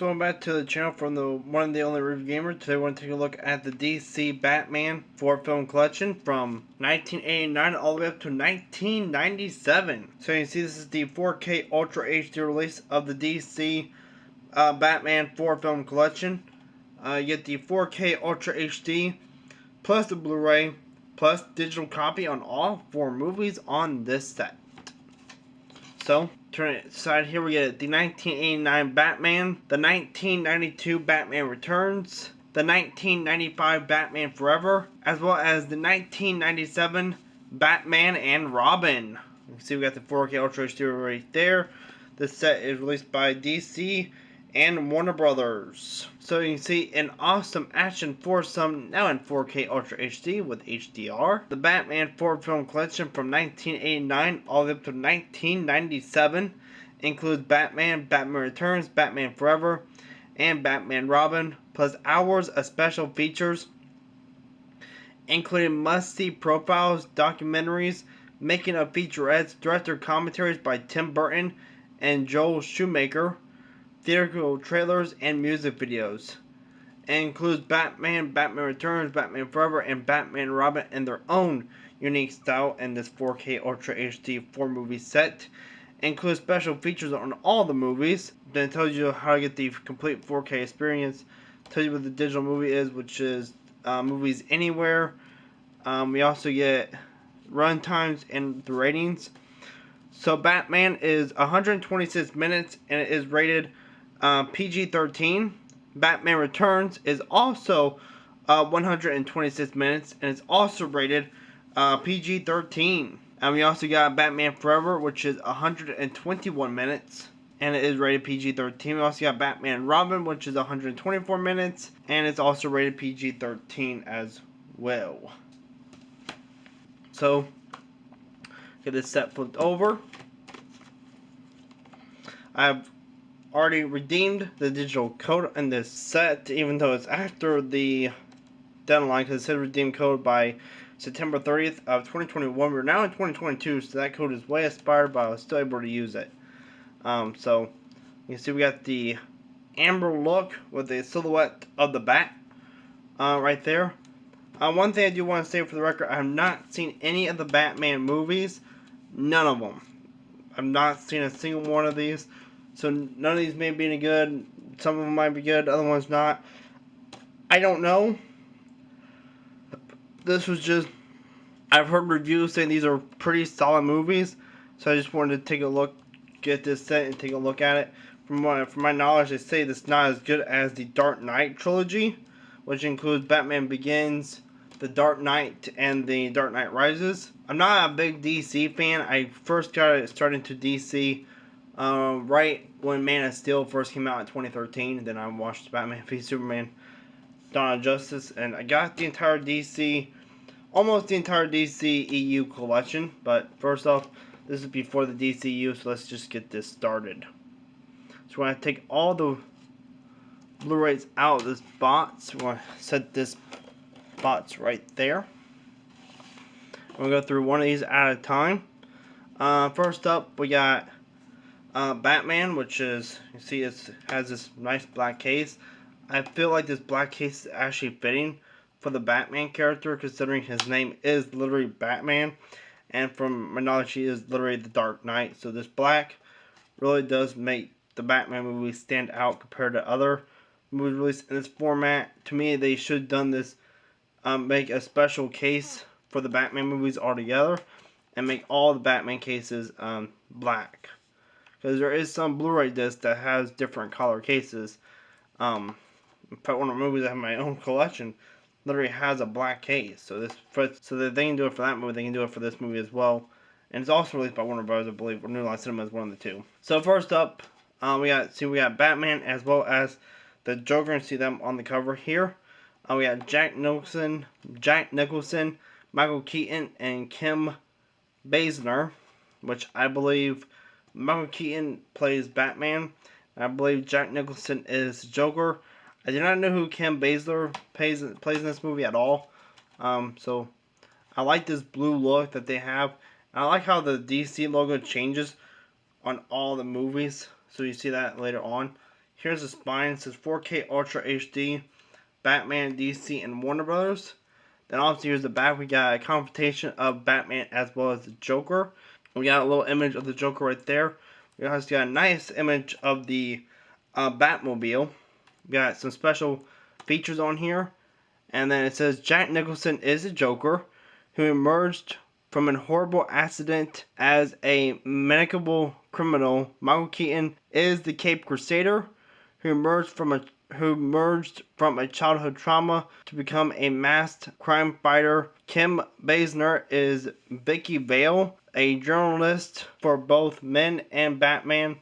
So welcome back to the channel from the one and the only review gamer. Today we're going to take a look at the DC Batman 4 film collection from 1989 all the way up to 1997. So you can see this is the 4K Ultra HD release of the DC uh, Batman 4 film collection. Uh, you get the 4K Ultra HD plus the Blu-ray plus digital copy on all four movies on this set. So turn it aside here we get the 1989 Batman, the 1992 Batman Returns, the 1995 Batman Forever, as well as the 1997 Batman and Robin. You can see we got the 4K Ultra HD right there. This set is released by DC and Warner Brothers. So you can see an awesome action foursome now in 4K Ultra HD with HDR. The Batman 4 film collection from 1989 all the way up to 1997 includes Batman, Batman Returns, Batman Forever, and Batman Robin, plus hours of special features including must-see profiles, documentaries, making of featurettes, director commentaries by Tim Burton and Joel Schumacher, theatrical trailers, and music videos. It includes Batman, Batman Returns, Batman Forever, and Batman Robin in their own unique style in this 4K Ultra HD 4 movie set. It includes special features on all the movies. Then it tells you how to get the complete 4K experience. Tells you what the digital movie is, which is uh, movies anywhere. Um, we also get run times and the ratings. So Batman is 126 minutes and it is rated uh, PG-13. Batman Returns is also uh, 126 minutes and it's also rated uh, PG-13. And we also got Batman Forever, which is 121 minutes and it is rated PG-13. We also got Batman Robin, which is 124 minutes and it's also rated PG-13 as well. So, get this set flipped over. I've already redeemed the digital code in this set, even though it's after the deadline, because it said redeem code by September 30th of 2021. We're now in 2022, so that code is way expired, but I was still able to use it. Um, so, you can see we got the amber look with the silhouette of the bat uh, right there. Uh, one thing I do want to say for the record, I have not seen any of the Batman movies. None of them. I've not seen a single one of these. So none of these may be any good. Some of them might be good, other ones not. I don't know. This was just, I've heard reviews saying these are pretty solid movies. So I just wanted to take a look, get this set and take a look at it. From my, from my knowledge, they say it's not as good as the Dark Knight trilogy, which includes Batman Begins, The Dark Knight, and The Dark Knight Rises. I'm not a big DC fan. I first got started to DC uh, right when Man of Steel first came out in 2013, and then I watched Batman v Superman Dawn of Justice, and I got the entire DC, almost the entire DC EU collection, but first off, this is before the DCU, so let's just get this started. So going to take all the Blu-rays out of this box, we're to set this box right there. To go through one of these at a time. Uh, first up, we got uh, Batman, which is, you see it has this nice black case. I feel like this black case is actually fitting for the Batman character, considering his name is literally Batman. And from my knowledge, he is literally the Dark Knight. So this black really does make the Batman movie stand out compared to other movies released in this format. To me, they should have done this, um, make a special case for the Batman movies altogether, and make all the Batman cases um, black because there is some Blu-ray disc that has different color cases. Um, in fact, one of the movies I have in my own collection literally has a black case. So this, for, so that they can do it for that movie, they can do it for this movie as well. And it's also released by Warner Bros. I believe, or New Line Cinema is one of the two. So first up, uh, we got see we got Batman as well as the Joker, and see them on the cover here. Uh, we got Jack Nicholson, Jack Nicholson, Michael Keaton, and Kim Basinger, which I believe Michael Keaton plays Batman. I believe Jack Nicholson is Joker. I do not know who Kim Basinger plays, plays in this movie at all. Um, so, I like this blue look that they have. I like how the DC logo changes on all the movies. So you see that later on Here's the spine. It says 4K Ultra HD, Batman, DC, and Warner Brothers. Then also here's the back. We got a confrontation of Batman as well as the Joker. We got a little image of the Joker right there. We also got a nice image of the uh, Batmobile. We got some special features on here. And then it says Jack Nicholson is a Joker who emerged from a horrible accident as a medicable criminal. Michael Keaton is the Cape Crusader who emerged from a who emerged from a childhood trauma to become a masked crime fighter. Kim Basinger is Vicki Vale, a journalist for both Men and Batman.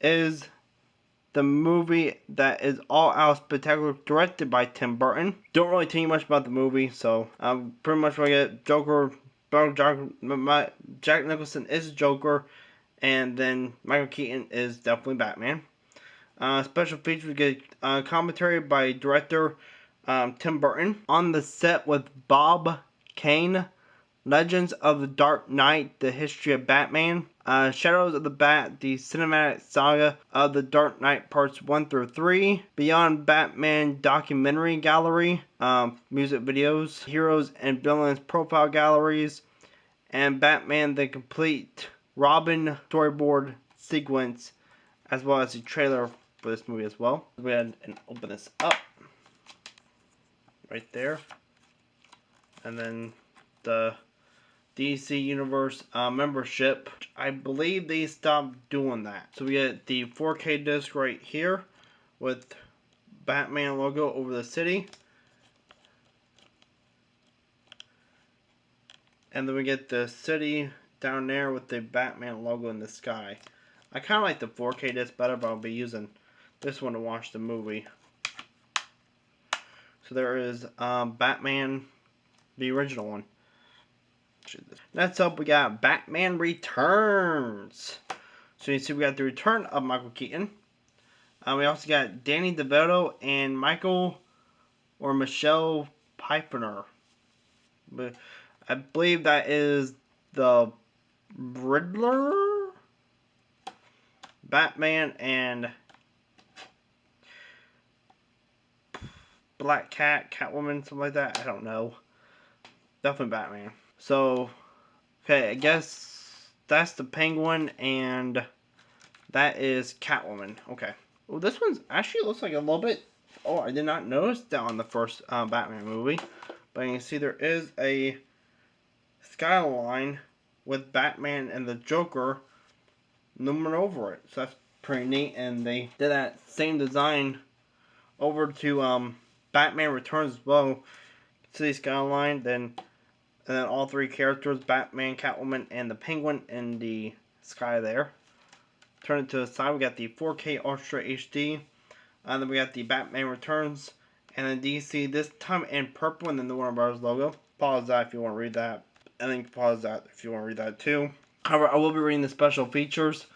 Is the movie that is all out spectacular, directed by Tim Burton. Don't really tell you much about the movie, so I'm pretty much gonna get Joker. Jack Nicholson is Joker, and then Michael Keaton is definitely Batman. Uh, special features we get uh, commentary by director um, Tim Burton on the set with Bob Kane. Legends of the Dark Knight: The History of Batman. Uh, Shadows of the Bat: The Cinematic Saga of the Dark Knight Parts 1 through 3. Beyond Batman Documentary Gallery. Um, music videos. Heroes and Villains Profile Galleries. And Batman the Complete Robin Storyboard Sequence. As well as the trailer for this movie as well. Go ahead and open this up. Right there. And then the DC Universe uh, membership. I believe they stopped doing that. So we get the 4K disc right here with Batman logo over the city. And then we get the city down there with the Batman logo in the sky. I kind of like the 4K disc better, but I'll be using this one to watch the movie. So there is um, Batman, the original one. Next up, we got Batman Returns. So you see, we got the return of Michael Keaton. Uh, we also got Danny DeVito and Michael or Michelle Pfeiffer. But I believe that is the Riddler, Batman, and Black Cat, Catwoman, something like that. I don't know. Definitely Batman. So, okay, I guess that's the Penguin, and that is Catwoman. Okay. Well, this one's actually looks like a little bit... Oh, I did not notice that on the first uh, Batman movie. But you can see there is a skyline with Batman and the Joker looming over it. So that's pretty neat. And they did that same design over to um, Batman Returns as well. See skyline, then and then all three characters, Batman, Catwoman, and the Penguin in the sky there. Turn it to the side, we got the 4K Ultra HD. And then we got the Batman Returns. And then DC this time in purple and then the Warner Bros. logo. Pause that if you want to read that. And then pause that if you want to read that too. However, I will be reading the special features.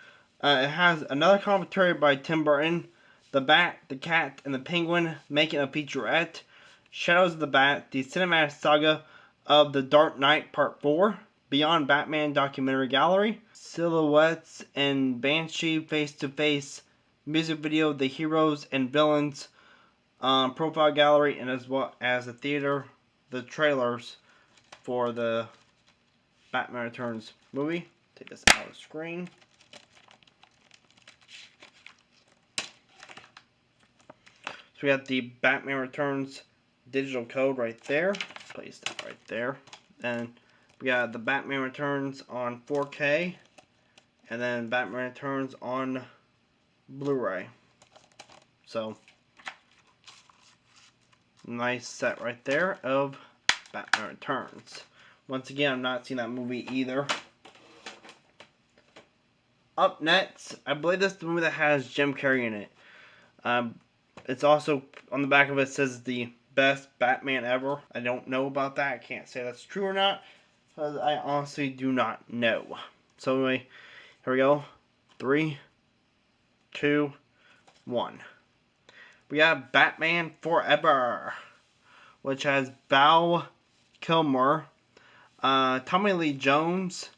Uh, it has another commentary by Tim Burton. The Bat, the Cat, and the Penguin making a featurette. Shadows of the Bat, the cinematic saga of The Dark Knight Part 4, Beyond Batman Documentary Gallery, Silhouettes and Banshee Face to Face music video, The Heroes and Villains um, Profile Gallery, and as well as the theater, the trailers for the Batman Returns movie. Take this out of the screen. We got the Batman Returns digital code right there place that right there. And we got the Batman Returns on 4K. And then Batman Returns on Blu-ray. So, nice set right there of Batman Returns. Once again, I'm not seeing that movie either. Up next, I believe this is the movie that has Jim Carrey in it. Um, it's also, on the back of it says the best Batman ever. I don't know about that. I can't say that's true or not. Because I honestly do not know. So anyway, here we go. Three, two, one. We have Batman Forever. Which has Val Kilmer, uh, Tommy Lee Jones,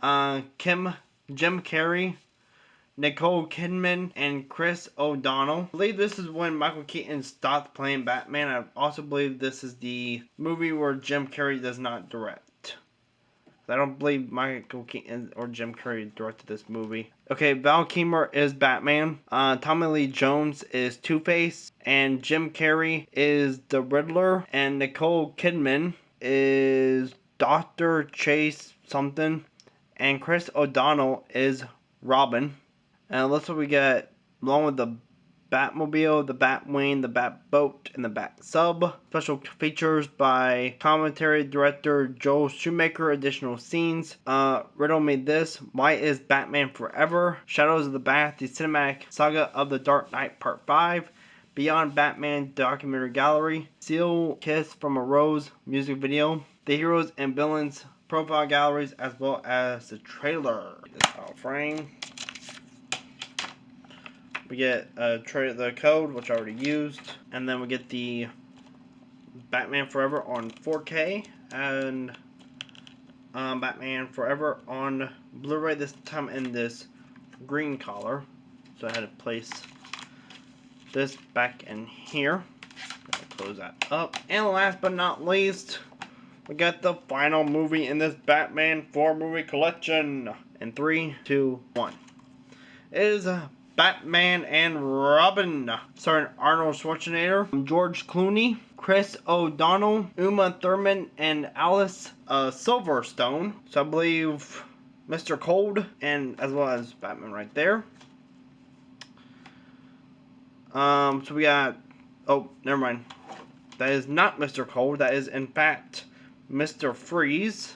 uh, Kim, Jim Carrey, Nicole Kidman, and Chris O'Donnell. I believe this is when Michael Keaton stopped playing Batman. I also believe this is the movie where Jim Carrey does not direct. I don't believe Michael Keaton or Jim Carrey directed this movie. Okay, Val Kilmer is Batman. Uh, Tommy Lee Jones is Two Face, and Jim Carrey is the Riddler, and Nicole Kidman is Doctor Chase something, and Chris O'Donnell is Robin. And let's what we get along with the Batmobile, the Batwing, the Batboat, and the Bat Sub. Special features by commentary director Joel Schumacher. Additional scenes. Uh, Riddle Me This. Why is Batman Forever? Shadows of the Bat, the cinematic saga of the Dark Knight Part 5. Beyond Batman documentary gallery. Seal Kiss from a Rose music video. The heroes and villains profile galleries as well as the trailer. This out frame. We get uh, the code, which I already used, and then we get the Batman Forever on 4K and um, Batman Forever on Blu-ray. This time in this green color, so I had to place this back in here. Close that up, and last but not least, we got the final movie in this Batman 4 movie collection. In three, two, one. It is a Batman and Robin, starring Arnold Schwarzenegger, George Clooney, Chris O'Donnell, Uma Thurman, and Alice uh, Silverstone. So I believe Mr. Cold, and as well as Batman right there. Um, so we got, oh, never mind. That is not Mr. Cold. That is, in fact, Mr. Freeze.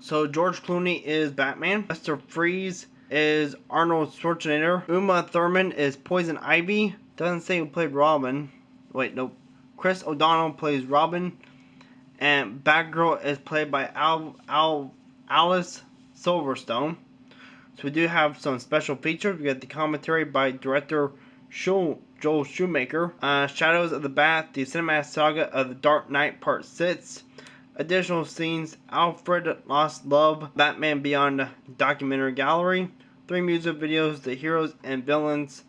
So George Clooney is Batman. Mr. Freeze is Arnold Schwarzenegger. Uma Thurman is Poison Ivy. Doesn't say who played Robin. Wait, nope. Chris O'Donnell plays Robin. And Batgirl is played by Al, Al, Alice Silverstone. So we do have some special features. We got the commentary by director Joel Schumacher. Uh, Shadows of the Bat, the cinematic saga of the Dark Knight Part 6. Additional scenes, Alfred Lost Love, Batman Beyond Documentary Gallery, three music videos, the heroes and villains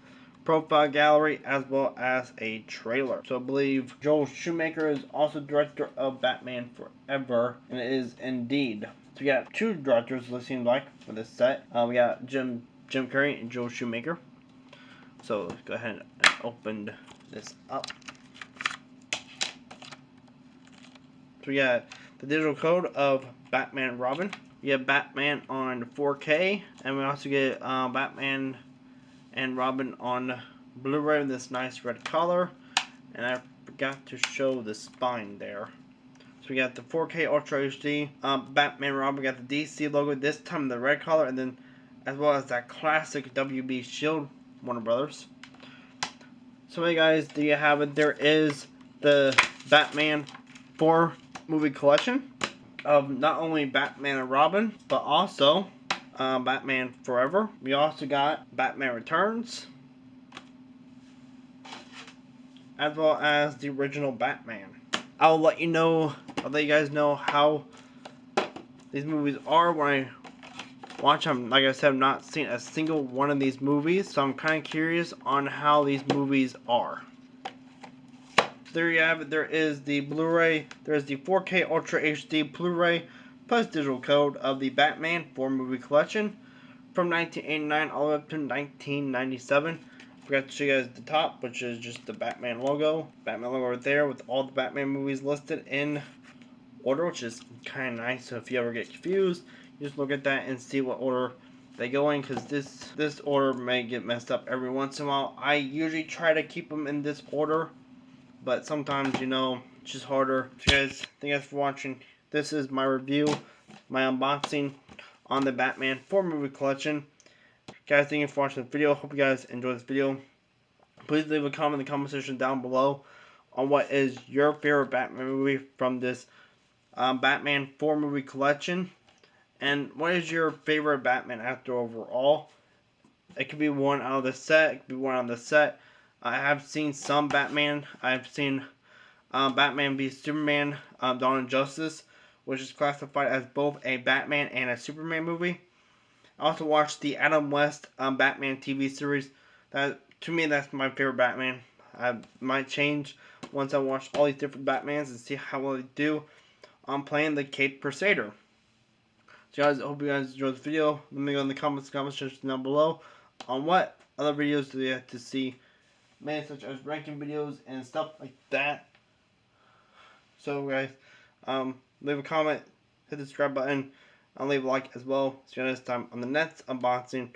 profile gallery, as well as a trailer. So I believe Joel Schumacher is also director of Batman Forever, and it is indeed. So we got two directors, it seems like, for this set. Uh, we got Jim Jim Carrey and Joel Schumacher. So let's go ahead and open this up. So we got the digital code of Batman Robin. We have Batman on 4K, and we also get uh, Batman and Robin on Blu-ray in this nice red color. And I forgot to show the spine there. So we got the 4K Ultra HD um, Batman Robin. We got the DC logo this time the red color, and then as well as that classic WB Shield Warner Brothers. So hey guys, there you have it. There is the Batman 4 movie collection of not only Batman and Robin, but also uh, Batman Forever. We also got Batman Returns, as well as the original Batman. I'll let you know, I'll let you guys know how these movies are when I watch them. Like I said, I've not seen a single one of these movies, so I'm kind of curious on how these movies are there you have it. There is the Blu-ray. There is the 4K Ultra HD Blu-ray plus digital code of the Batman 4 movie collection from 1989 all the way up to 1997. Forgot to show you guys the top, which is just the Batman logo. Batman logo right there with all the Batman movies listed in order, which is kind of nice. So if you ever get confused, just look at that and see what order they go in because this this order may get messed up every once in a while. I usually try to keep them in this order but sometimes, you know, it's just harder. Guys, thank you guys for watching. This is my review, my unboxing on the Batman 4 movie collection. Guys, thank you for watching the video. Hope you guys enjoyed this video. Please leave a comment in the comment section down below on what is your favorite Batman movie from this um, Batman 4 movie collection. And what is your favorite Batman actor overall? It could be one out of the set. It could be one on the set. I have seen some Batman. I've seen um, Batman v Superman, um, Dawn of Justice, which is classified as both a Batman and a Superman movie. I also watched the Adam West um, Batman TV series. That to me, that's my favorite Batman. I might change once I watch all these different Batmans and see how well they do. I'm playing the Cape Crusader. So guys, I hope you guys enjoyed the video. Let me know in the comments, comments section down below on what other videos do you have to see, man, such as ranking videos and stuff like that. So guys, um, leave a comment, hit the subscribe button, and leave a like as well. See you next time on the next unboxing.